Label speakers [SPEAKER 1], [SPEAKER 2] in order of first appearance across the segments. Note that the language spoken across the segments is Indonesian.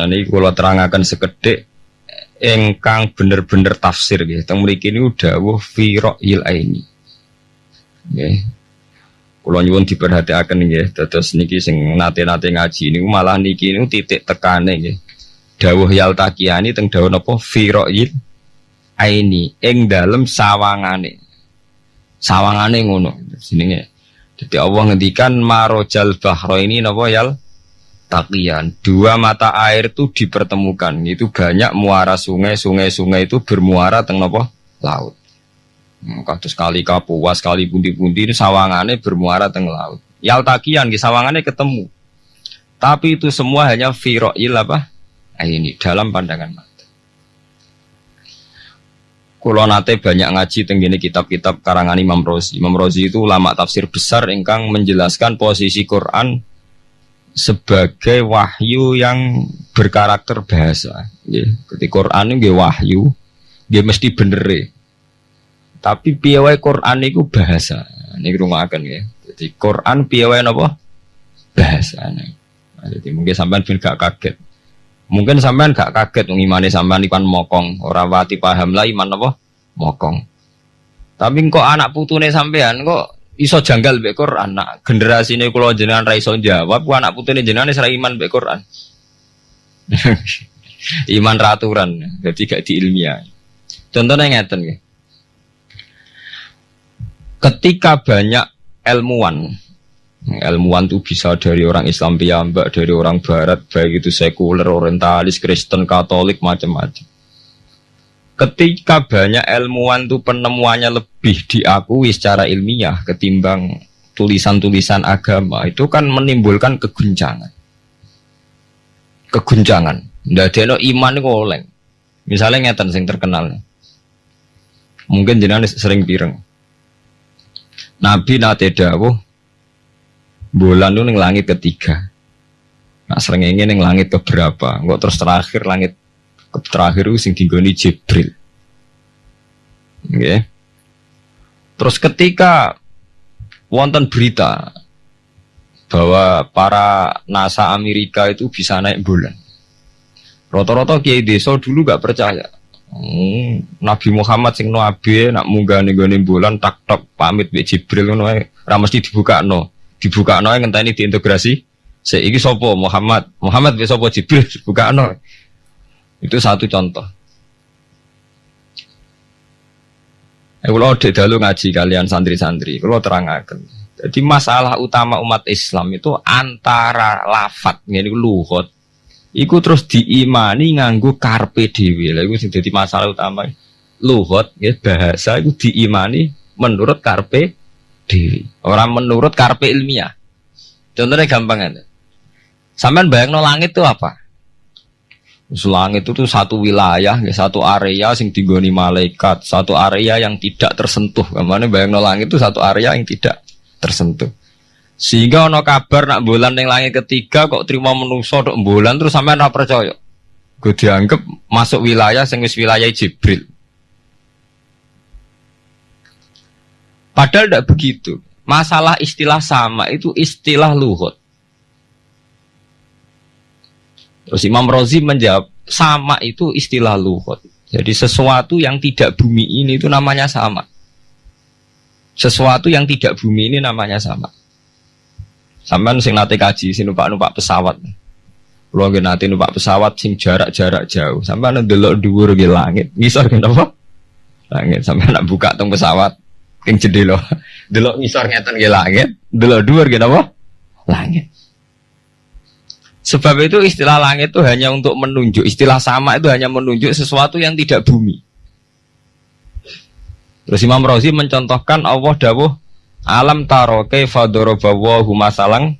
[SPEAKER 1] Nah, ini kalau terangkan sekedek engkang bener-bener tafsir gitu. Teng mriki niku dawuh fi ra'yil aini. Nggih. Kula nyuwun diperhatiaken nggih, dados niki sing nate-nate ngaji niku malah niki niku titik tekane nggih. Dawuh yal takiyani teng dawuh napa fi ra'yil aini ing dalem sawangane. Sawangane ngono jenenge. Jadi Allah ngendikan marojal bahro ini napa yal takian. Dua mata air itu dipertemukan. Itu banyak muara sungai sungai sungai itu bermuara teng nopo laut. Hmm, kados kali kapuas kali pundi-pundi ini sawangannya bermuara teng laut. Yal takian di sawangannya ketemu. Tapi itu semua hanya firoil apa? Nah, ini dalam pandangan mata. Kulo nate banyak ngaji tenggine kitab-kitab karangan Imam Rozi. Imam Rozi itu ulama tafsir besar ingkang menjelaskan posisi Quran sebagai wahyu yang berkarakter bahasa. Ya, ketika Quran ini wahyu, dia mesti bener. Tapi piawai Quran itu bahasa. Ini akan ya. Jadi Quran piawai apa? Bahasa. Nah, jadi mungkin sampean pun gak kaget. Mungkin sampean gak kaget ngimani sampean ikan mokong. Orang wati paham lah iman apa? Mokong. Tapi kok anak putune sampean kok iso janggal mbek Quran. Nak generasi ini kalau jenengan ra iso jawab, ku anak putune jenengan wis iman mbek Quran. iman raturan, jadi gak di ilmiah. Contohnya ngeten ya. Ketika banyak ilmuwan, ilmuwan itu bisa dari orang Islam piyambak, dari orang Barat, baik itu sekuler, orientalis, Kristen, Katolik, macam-macam. Ketika banyak ilmuwan itu penemuannya lebih diakui secara ilmiah ketimbang tulisan-tulisan agama itu kan menimbulkan keguncangan. Keguncangan. Ndak ada iman itu oleng. Misalnya ngeten sing terkenal. Mungkin jenengan sering pireng. Nabi nate dawuh bulan itu langit ketiga. Nah sering ingin langit keberapa? Enggak terus terakhir langit terakhir itu sing digoni Jibril. Okay. Terus ketika wonten berita bahwa para NASA Amerika itu bisa naik bulan. Roto-roto kiai desa dulu gak percaya. Hmm, Nabi Muhammad sing nabi nak munggah nih bulan tak tok pamit be Jibril ngono ae dibuka no dibuka no ngenteni diintegrasi seiki sopo Muhammad Muhammad be sopo Jibril dibuka no itu satu contoh. Eh, kalau ada dalu ngaji kalian santri-santri, kalau terangkan. Jadi masalah utama umat Islam itu antara lafat, ini luhut, Iku terus diimani nganggu karpe dewi. Lah iku jadi masalah utama. Luhut, ya bahasa itu diimani menurut karpe dewi. Orang menurut karpe ilmiah. Contohnya gampang aja. Sampai bayang no langit itu apa? Langit itu satu wilayah, ya, satu area sing digoni malaikat, satu area yang tidak tersentuh. Ke mana bayang langit itu satu area yang tidak tersentuh. Sehingga ono kabar nak bulan yang langit ketiga kok terima menuso dok bulan terus sampai nak percaya. Gue dianggap masuk wilayah sing wis wilayah Jibril. Padahal tidak begitu. Masalah istilah sama itu istilah luhut. Terus Imam Rozi menjawab, sama itu istilah luhut. Jadi sesuatu yang tidak bumi ini itu namanya sama. Sesuatu yang tidak bumi ini namanya sama. Sampai sing nate kaji, sing numpak-numpak pesawat. Kalau nggak nanti numpak pesawat sing jarak-jarak jauh, sampai nanti delok dhuwur di langit. Ngisor kenapa? Langit sampai nak buka tong pesawat, king jendela. Delok ngisor ngeten di langit, delok dhuwur kenapa? Langit. Sebab itu istilah langit itu hanya untuk menunjuk, istilah sama itu hanya menunjuk sesuatu yang tidak bumi. Terus Imam Razi mencontohkan Allah dawuh alam taro kaifa darabawahu masalang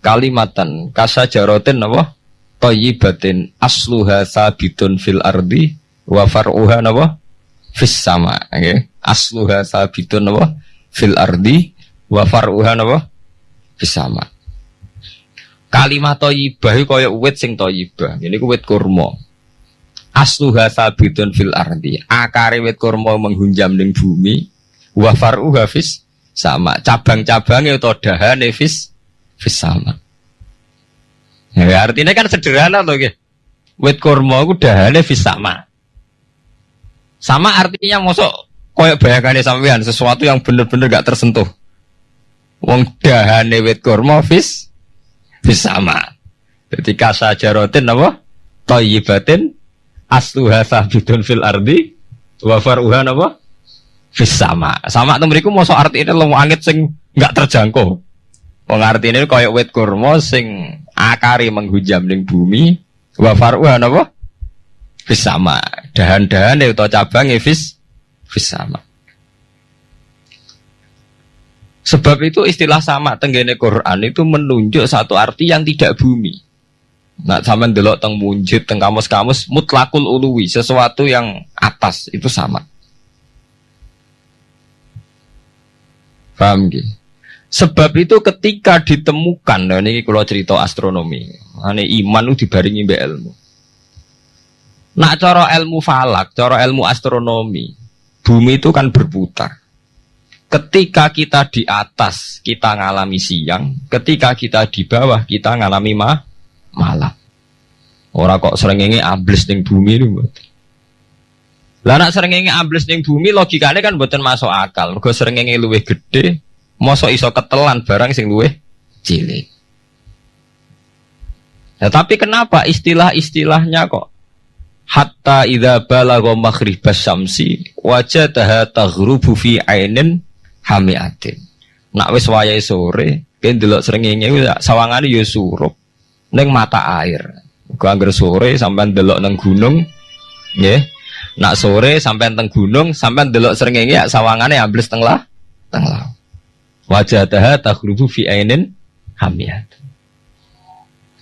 [SPEAKER 1] kalimatan kasajarotin apa? Thayyibatin asluha sabitun fil ardi wa far'uha napa fis sama. Okay. asluha sabitun napa fil ardi wa far'uha napa fis sama Kalimat toyibah itu kaya wit sing toyibah. Ini ku wit kurma. Asluha sabitun fil ardi. Akare wit kurma menghunjam ning bumi. Wa faruha fis sama. Cabang-cabangnya atau dahane fis fis sama. Ya, artinya kan sederhana loh ya. wit kurma iku dahane fis sama. Sama artinya mosok koyok bayangane sampean sesuatu yang bener-bener gak tersentuh. Wong dahane wit kurma fis fis sama. Jadi kasajarotin apa? Toyibatin asluha sabitun fil ardi wa faruha apa? Fis sama. Sama itu mereka mosok artinya lo angit sing nggak terjangkau. Wong artine koyok wit kurma sing akari menghujam ning bumi wa faruha apa? Fis sama. Dahan-dahan itu cabang fis fis sama. Sebab itu istilah sama tenggene Quran itu menunjuk satu arti yang tidak bumi. Nah, sama delok teng munjid, teng kamus-kamus mutlakul uluwi, sesuatu yang atas itu sama. Paham gitu? Sebab itu ketika ditemukan, nah ini kalau cerita astronomi, ini iman itu dibaringi be ilmu. Nak cara ilmu falak, cara ilmu astronomi, bumi itu kan berputar. Ketika kita di atas, kita ngalami siang. Ketika kita di bawah, kita ngalami ma malam. Orang kok sering ini ambles ning bumi itu buat. Lah nak sering ini ambles ning bumi logikanya kan buatan masuk akal. Mergo sering ini luwih gede, mosok iso ketelan barang sing luwih cilik. Ya, tapi kenapa istilah-istilahnya kok hatta idza balagha maghribas syamsi wajadaha taghrubu fi ainin hamiatin. Nak wis wayahe sore, ben delok srengenge sawangane ya surup ning mata air. Gua anggar sore sampai delok nang gunung, nggih. Nak sore sampai teng gunung, sampai delok srengenge ya sawangane ambles teng lah, teng laut. Wajadaha taghrubu fi ainin hamiatin.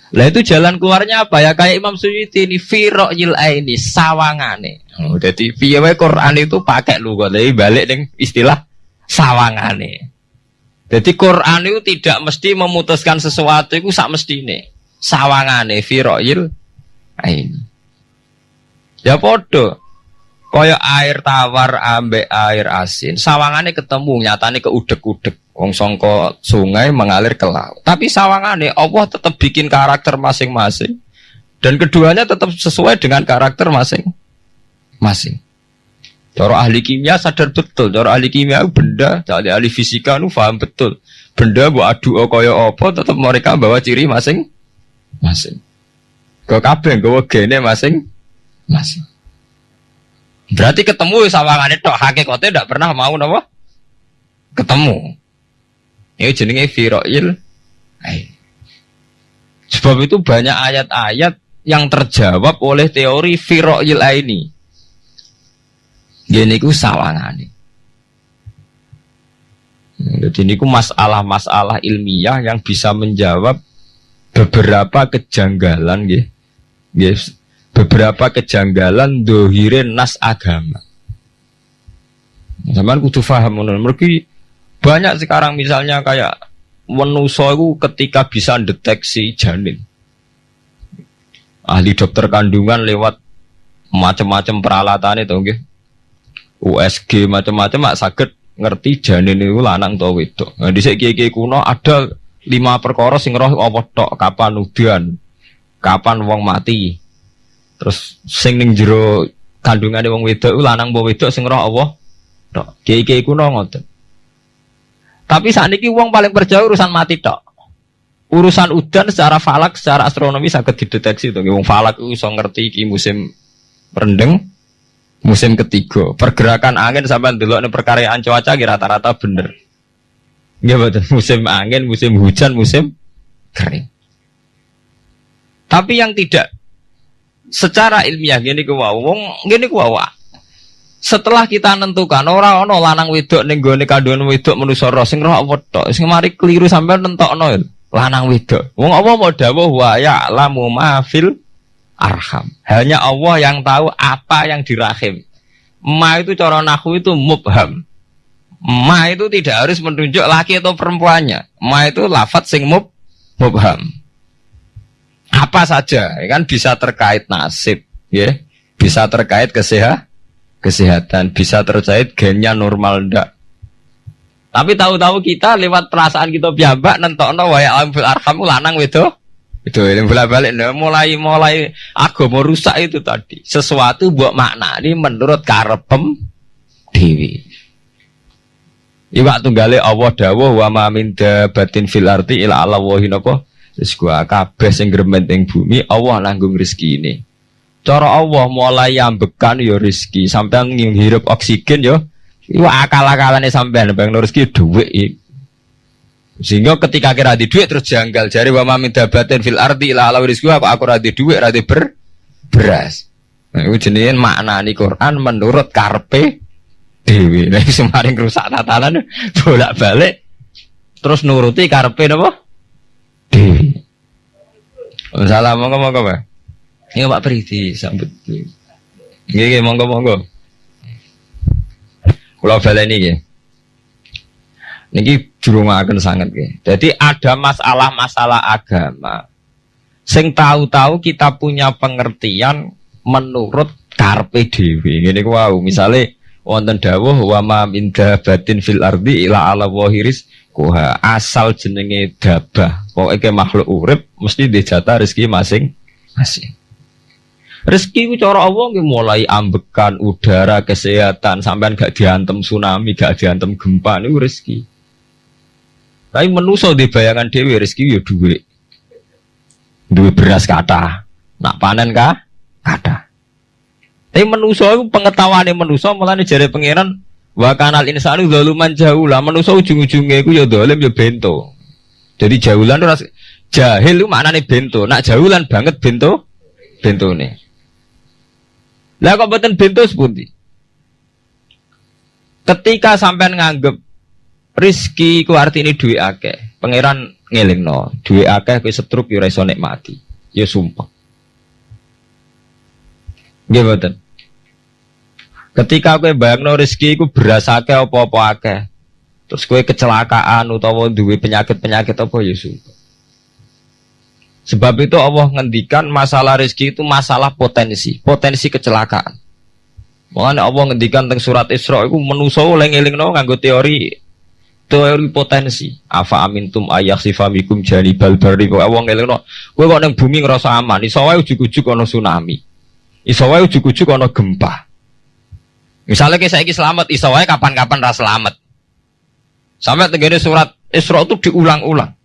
[SPEAKER 1] Lah itu jalan keluarnya apa ya kayak Imam Suyuti ini firo yil ini sawangane. Oh, jadi piye Quran itu pakai lu kok balik dengan istilah sawangane. Jadi Quran itu tidak mesti memutuskan sesuatu itu sak mesti ini sawangane yil ini. Ya podo. Kaya air tawar ambek air asin, sawangane ketemu nyatane keudek-udek. Wong songko sungai mengalir ke laut. Tapi sawangane Allah tetap bikin karakter masing-masing. Dan keduanya tetap sesuai dengan karakter masing-masing. Cara ahli kimia sadar betul, cara ahli kimia benda, cara ahli fisika nu paham betul. Benda bu adu kaya apa tetap mereka bawa ciri masing-masing. Kau kabeh gawa gene masing-masing. Berarti ketemu sawangane tok hakikate ndak pernah mau napa? Ketemu. Ini jenenge firoil. Sebab itu banyak ayat-ayat yang terjawab oleh teori firoil ini. Gini ku sawangane. Jadi ini ku masalah-masalah ilmiah yang bisa menjawab beberapa kejanggalan, Yes. Beberapa kejanggalan dohirin nas agama. Zaman kudu faham mereka banyak sekarang misalnya kayak menuso itu ketika bisa deteksi janin. Ahli dokter kandungan lewat macam-macam peralatan itu okay? USG macam-macam mak sakit ngerti janin itu lanang atau itu. Nah, di segi kuno ada lima perkara sing roh apa tok kapan udian kapan wong mati terus sing ning jero kandungan wong wedok lanang bawa wedok sing roh apa tok kiai kuno ngoten tapi saat ini uang paling percaya urusan mati tok. Urusan udan secara falak, secara astronomi sangat dideteksi tuh. Uang falak itu so ngerti ki musim rendeng, musim ketiga. Pergerakan angin sampai dulu nih perkaryaan cuaca rata-rata bener. Ya betul, musim angin, musim hujan, musim kering. Tapi yang tidak secara ilmiah gini ku wong gini ku setelah kita nentukan orang ono lanang wedok ning gone kandungan wedok manusa roh sing roh tok sing mari keliru sampai nentokno lanang wedok wong apa mau dawuh wa ya'lamu ma fil arham. Hanya Allah yang tahu apa yang di rahim ma itu cara nahu itu mubham. Ma itu tidak harus menunjuk laki atau perempuannya. Ma itu lafat sing mub mubham. Apa saja ya kan? Bisa terkait nasib ya. Bisa terkait kesehatan kesehatan. Bisa terkait gennya normal ndak. Tapi tahu-tahu kita lewat perasaan kita biambak nentokno waya alam fil arham lanang wedo Itu yang bolak-balik nah, mulai mulai mau rusak itu tadi. Sesuatu buat makna ini menurut karepem dewi. Iwak tunggale Allah dawuh wa ma min dabatin fil arti ila Allah wa hinapa gua kabeh sing gremet ing bumi Allah nanggung rezeki ini. Cara Allah mulai ambekan ya rezeki sampean ngirup oksigen ya iwak akal-akalane sampean bang rezeki dhuwit sehingga ketika kira di duit terus janggal. Jari wa ma min dabatin fil arti ila Allah rizku apa aku radi duit radi ber beras. Nah, itu makna ini Quran menurut karpe dewi nah semarin rusak tatanan bolak balik terus nuruti karpe apa dewi salah monggo monggo pak. Ini pak Priti sambut. Ini monggo monggo. Kalau balik ini Niki akan sangat ya. Jadi ada masalah-masalah agama. Sing tahu-tahu kita punya pengertian menurut karpe dewi. Ini wow, misalnya wonten dawuh wa ma min dabatin fil ardi ila ala wahiris kuha asal jenenge dabah pokoke makhluk urip mesti dijata rezeki masing-masing rezeki ku cara Allah nggih mulai ambekan udara kesehatan sampean gak diantem tsunami gak diantem gempa niku rezeki tapi menuso di bayangan dewi rezeki ya duit duit beras kata. Nak panen kah? Kata. Tapi menuso itu pengetahuan yang menuso malah jari pangeran wa kanal insanu zaluman jauh. Lah menuso ujung-ujungnya itu ya dolim ya bento. Jadi jaulan itu jahil itu maknanya bento. Nak jaulan banget bento bento nih lah kok beten bento sepundi? Ketika sampai nganggep rizki ku arti ini duit akeh pangeran ngeling no duit akeh ku setruk yura iso nikmati ya sumpah mboten. Ketika kowe bayangno rezeki iku beras akeh apa-apa akeh. Terus kowe kecelakaan utawa duwe penyakit-penyakit apa ya sumpah. Sebab itu Allah ngendikan masalah rezeki itu masalah potensi, potensi kecelakaan. Makanya Allah ngendikan tentang surat Isra itu menuso eling no nganggo teori teori potensi. Afa amintum ayah sifamikum jani balbari kok Allah no. Kowe kok neng bumi ngerasa aman, iso wae ujug-ujug ana tsunami. Iso wae ujug-ujug ana gempa. Misalnya kayak saya selamat, iso wae kapan-kapan ras selamat. Sampai tegene surat Isra itu diulang-ulang.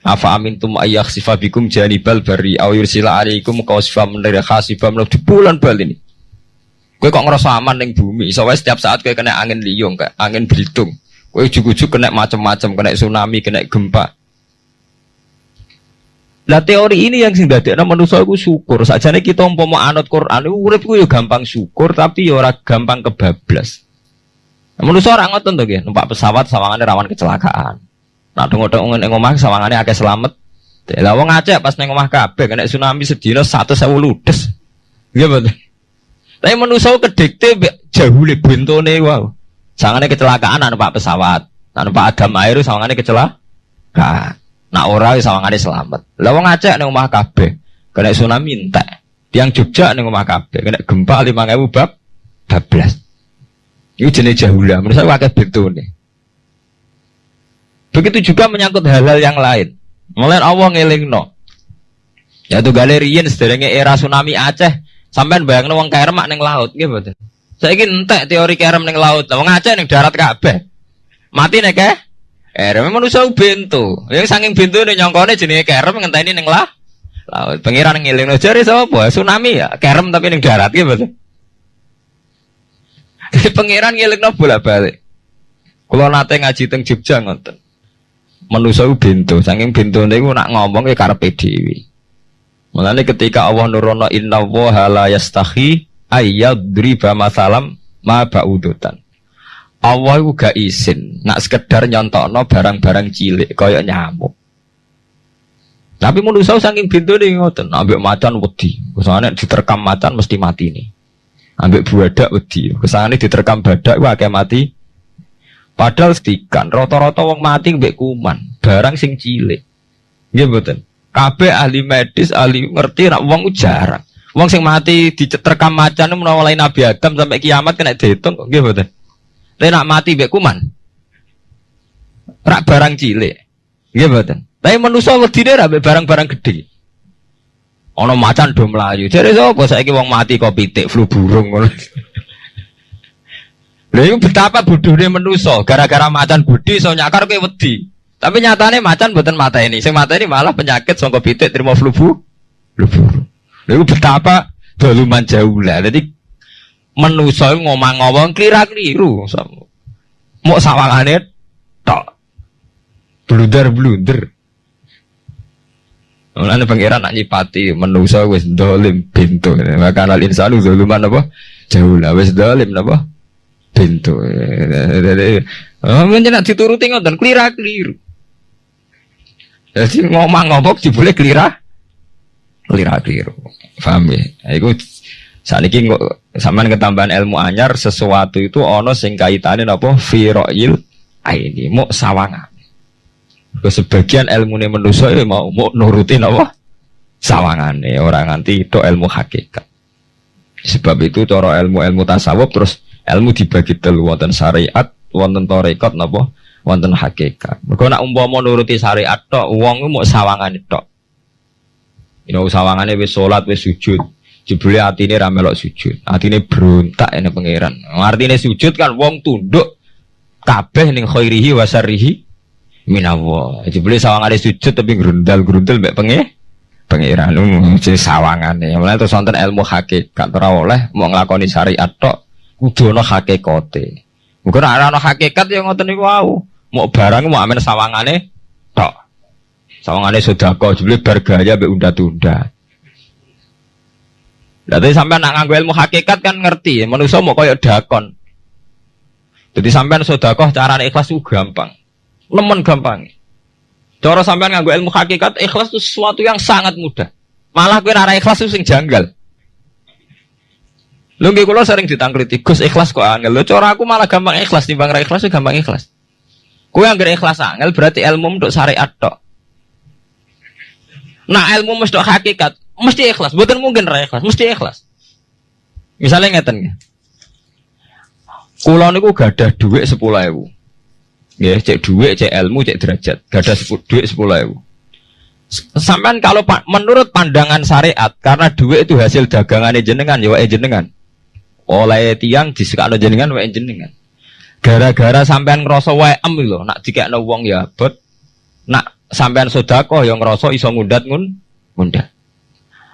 [SPEAKER 1] Afa amintum ayyak sifabikum janibal bari aw yursila alaikum qawsifa min khasifam di bulan bal ini. Kowe kok ngerasa aman ning bumi, iso setiap saat kowe kena angin liung, kayak angin belitung. Kowe ujug-ujug kena macam-macam, kena tsunami, kena gempa. Lah teori ini yang sing dadekno manusa iku syukur. Sakjane kita umpama anut Quran urip ku ya gampang syukur tapi ya ora gampang kebablas. Manusa ora ngoten to nggih, numpak pesawat sawangane rawan kecelakaan. Nah dong-dong ning omah sawangane akeh selamat. Lah wong Aceh pas ning omah kabeh kena tsunami sedina 100.000 ludes. Nggih betul. Tapi manusa kedikte jauh le bentone wow. Sawangane kecelakaan numpak pesawat. Numpak adam air sawangane kecelakaan. Nak ora wis sawangane selamat. Lah wong Aceh ning omah kabeh kena tsunami entek. Tiang Jogja ning omah kabeh kena gempa 5000 bab 12. Ini jenis jahula, menurut saya wakai betune. Begitu juga menyangkut hal-hal yang lain. Mulai Allah ngeling no. Ya tuh galerian sederhana era tsunami Aceh sampai bayang wong kerem neng laut, gitu. Saya ingin entek teori kerem neng laut, wong Aceh neng darat kabeh. Mati nek eh? Kerem manusia bento. Yang saking bento nih nyongkone jenis kerem ngenteni neng lah. Laut pengiran ngiling no jari sapa? Tsunami ya. Kerem tapi neng darat gitu. Jadi pengiran ngiling no bolak balik. Kalau nate ngaji teng Jogja ngonten. Manusia bento. Saking bento nih nak ngomong ya karepe dhewe. Mulane ketika Allah nurono inna wa la yastahi ayyadriba masalam ma ba'udutan. Allah itu gak izin nak sekedar nyontokno barang-barang cilik kaya nyamuk. Tapi manusia saking pintu nih ngoten, ambek macan wedi. Ke sana diterkam macan mesti mati nih. Ambek badak wedi. Ke sana diterkam badak wah kayak mati. Padahal setikan rata-rata wong mati ambek kuman, barang sing cilik. Nggih mboten. Ahli medis, ahli ngerti nak wong jarang. Wong sing mati diterkam macan mulai Nabi Adam sampai kiamat kena dihitung nggih mboten. Lek mati mbek kuman. Rak barang cilik. Nggih mboten. Tapi manusa wedine ra barang-barang gede. Ono macan do. Jadi sapa saiki wong mati kok pitik flu burung. Lha iku betapa bodohnya menuso, gara-gara macan budi so nyakar kowe wedi. Tapi nyatane macan mboten mata ini. Sing ini malah penyakit sangka pitik terima flu bu. Flu burung. Lha iku betapa daluman jauh lah. Jadi menuso ngomong-ngomong kira-keliru. Mau sawangane tok. Blunder-blunder. Mulane pangeran nak nyipati menusa wis dolim pintu. Maka al insanu zaluman apa? Jauh lah wis dolim apa? Pintu. Oh, nak dituruti ngoten klira keliru. Jadi ngomong ngomong boleh kelira keliru. Paham ya? Iku saat ini sampean ketambahan ilmu anyar sesuatu itu ono sing kaitane napa fi aini mau sawangan. Ke sebagian ilmu ini manusia ya mau nurutin apa? Sawangan nih orang nanti itu ilmu hakikat. Sebab itu cara ilmu-ilmu tasawuf terus ilmu dibagi telu wonten syariat, wonten torekot napa? Wonten hakikat. Mergo nak umpama nuruti syariat tok, wong mau sawangan tok. Ini sawangane wis salat wis sujud. Jebule atine ra melok sujud. Atine berontak ini pangeran. Artine sujud kan wong tunduk kabeh ning khairihi wa minawo. Jebule sawangane sujud tapi grundal-grundal mbek penge pangeran lu mesti sawangane. Mulai terus wonten ilmu hakikat ora oleh mau nglakoni syariat tok kudu ana hakikate. Mungkin ana hakikat yang ngoten niku wau. Mau barang mau amen sawangane tok. Sawangane sedekah jebule bar gaya mbek unda-tunda. Jadi sampai nak nganggo ilmu hakikat kan ngerti, manusia mau koyok dakon. Jadi sampai sodakoh cara ikhlas itu gampang. Lemon gampang. Cara sampean nganggo ilmu hakikat ikhlas itu sesuatu yang sangat mudah. Malah kowe ora ikhlas itu sing janggal. Lho nggih kula sering ditangkliti, Gus ikhlas kok angel. Lho cara aku malah gampang ikhlas timbang ra ikhlas gampang ikhlas. Kowe anggere ikhlas angel berarti ilmu untuk syariat tok. Nah ilmu mesti hakikat, mesti ikhlas. Bukan mungkin ra ikhlas, mesti ikhlas. Misalnya ngeten nggih. Kula niku gadah dhuwit 10.000. Ya, cek duit, cek ilmu, cek derajat. Gak ada duit sepuluh ribu. Sampai kalau menurut pandangan syariat, karena duit itu hasil dagangan jenengan, ya jenengan. Oleh tiang disekakno jenengan, wae jenengan. Gara-gara sampean ngerasa wae em lho, nak dikekno wong ya abot. Nak sampean sodako yang ngerasa iso ngundat ngun ngundat.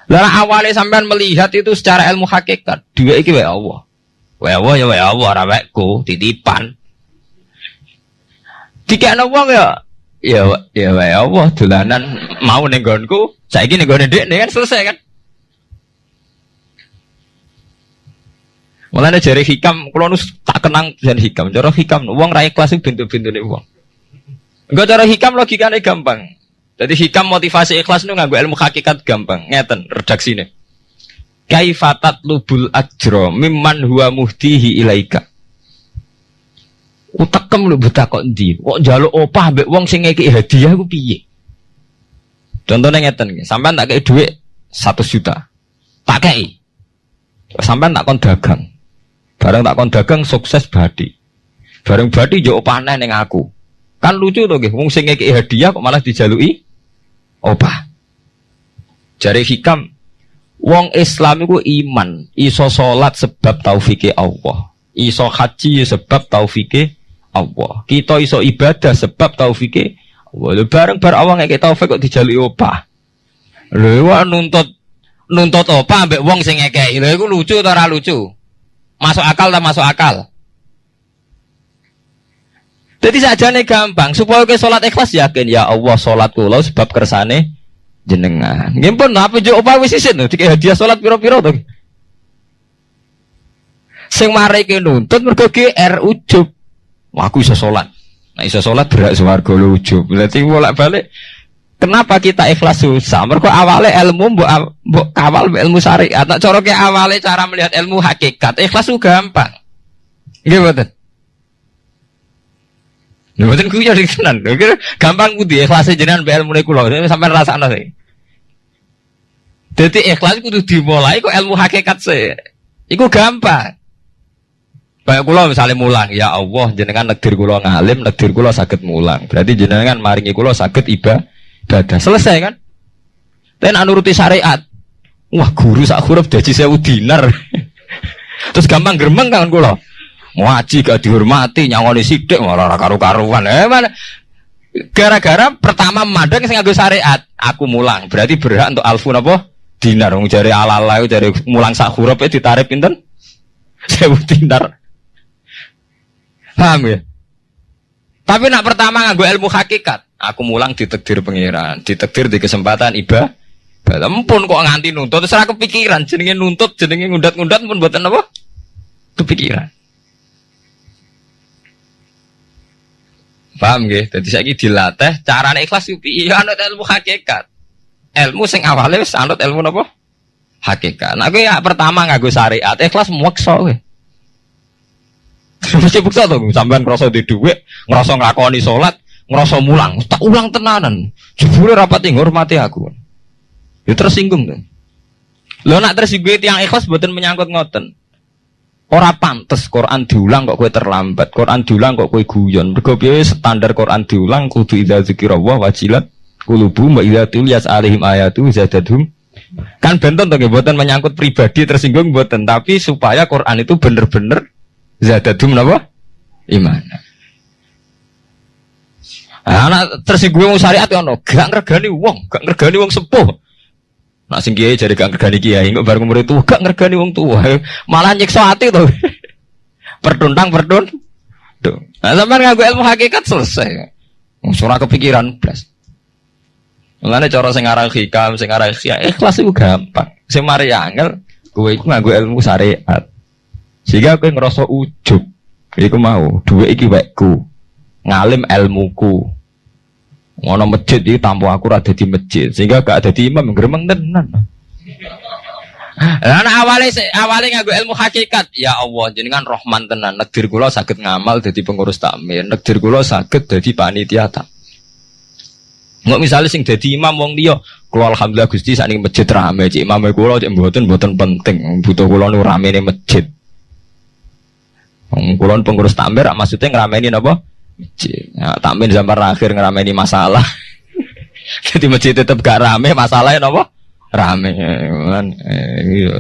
[SPEAKER 1] Lalu awalnya sampean melihat itu secara ilmu hakikat, duit iki wae Allah. Wae Allah ya wae Allah, ora titipan. Tiga wong ya ya ya wae Allah dolanan mau ning nggonku, saiki ning gone nih kan selesai kan. Mulane jari hikam, kalau nus tak kenang dan hikam. Cara hikam, uang rakyat kelas itu pintu-pintu nih uang. Enggak cara hikam logikanya gampang. Jadi hikam motivasi ikhlas itu nggak ilmu hakikat gampang. Ngeten redaksi nih. Kaifatat lubul ajro mimman huwa muhtihi ilaika. Utekem lu buta kok ndi? Kok opah mbek wong sing ngeki hadiah ku piye? Contohnya ngeten sampean tak kei dhuwit 1 juta. Tak kei. Sampean tak kon dagang. Bareng tak kon dagang sukses badi. Bareng badi yo opahne ning aku. Kan lucu to nggih, wong sing ngeki hadiah kok malah dijalui opah. Jari hikam Wong Islam itu iman, iso salat sebab taufike Allah. Iso haji sebab taufike Allah. Kita iso ibadah sebab taufike Allah. Bareng bar awang kita taufik kok dijali opah. Lho nuntut nuntut opah ambek wong sing ngekeki. Lho iku lucu atau lucu? Masuk akal tak masuk akal? Jadi saja nih gampang supaya ke sholat ikhlas yakin ya Allah sholat kulo sebab kersane jenengan. Ngimpun apa jo opah wis isin tiga hadiah sholat piro-piro tuh. Sing mari ke nuntut mergo GR ujub. Wah, aku bisa sholat. Nah, bisa sholat berak suarga lucu. Berarti bolak balik. Kenapa kita ikhlas susah? Mereka awalnya ilmu mbok mbok kawal ilmu syariat. Nak ke awalnya cara melihat ilmu hakikat. Ikhlas itu gampang. Betul. Lha mboten kuwi jadi tenan. Gampang kudu ikhlas jenengan mbek ilmu kula. Sampai rasakno sih. Jadi ikhlas kudu dimulai kok ilmu hakikat sih. Iku gampang. Kayak kula misalnya mulang, ya Allah jenengan negdir kula ngalim, negdir kula sakit mulang. Berarti jenengan maringi kula sakit ibadah. Selesai kan? Tapi nak nuruti syariat, Wah, guru sak huruf dadi sewu dinar. Terus gampang gremeng kan kula. Ngaji gak dihormati, nyangoni sithik malah karu-karuan. Eh mana gara-gara pertama madang sing nganggo syariat, aku mulang. Berarti berhak untuk alfu napa? Dinar. Wong jare ala-ala jare mulang sak huruf e ditarik pinten? Sewu dinar. Paham ya? Tapi nak pertama nganggo ilmu hakikat, aku mulang ditekdir pengiran, ditekdir di kesempatan ibadah. Ampun kok nganti nuntut, terus kepikiran, jenenge nuntut, jenenge ngundat-ngundat pun buatan apa? Kepikiran. Paham gak? Jadi saya dilatih cara ikhlas itu iya anut ilmu hakikat. Ilmu sing awalnya wis anut ilmu apa? Hakikat. Nah, gue ya pertama gue syariat, ikhlas maksa gue. Mesti bukti tuh, sampean ngerasa di duit, ngerasa ngelakoni sholat, ngerasa mulang, tak ulang tenanan. Jebule rapat hormati aku. Ya tersinggung tuh. Lo nak tersinggung yang ikhlas buatan menyangkut ngoten. Ora pantes Quran diulang kok kue terlambat. Quran diulang kok kue guyon. Mergo standar Quran diulang kudu idza dzikrullah wajilat qulubu wa idza tuliyat alaihim ayatu zadadhum. Kan benten to mboten menyangkut pribadi tersinggung mboten, tapi supaya Quran itu bener-bener zadadhum napa? Iman. Anak tersinggung syariat ya ono, gak ngregani wong, gak ngregani wong sepuh. Nak sing kiai jadi gak ngergani kiai, nggak bareng umur itu gak ngergani wong tua, malah nyiksa hati tuh. Pertuntang pertun. Tuh. Nah, sampai ngaku ilmu hakikat selesai. Surah kepikiran plus. Mulane cara sing aran hikam, sing aran ikhlas itu gampang. Sing mari angel, kowe iku nganggo ilmu syariat. Sehingga kowe ngerasa ujub. Iku mau, duwe iki wekku. Ngalim ilmuku. Ngono masjid iki tampo aku ora di masjid, sehingga gak ada di imam gremeng tenan. Lah awalnya awalnya nganggo ilmu hakikat, ya Allah jenengan Rahman tenan. Negdir kula saged ngamal dadi pengurus takmir, negdir kula saged dadi panitia tak. Nggak misalnya sing dadi imam wong liya, kula alhamdulillah Gusti sakniki masjid rame, cik imam kula cik mboten mboten penting, butuh kula nu rame masjid. Wong pengurus takmir maksudnya ngrameni napa? Nah, takmin zaman akhir ngerameni masalah. Jadi masjid tetap gak rame, masalahnya apa? Rame. Kan, eh, iya,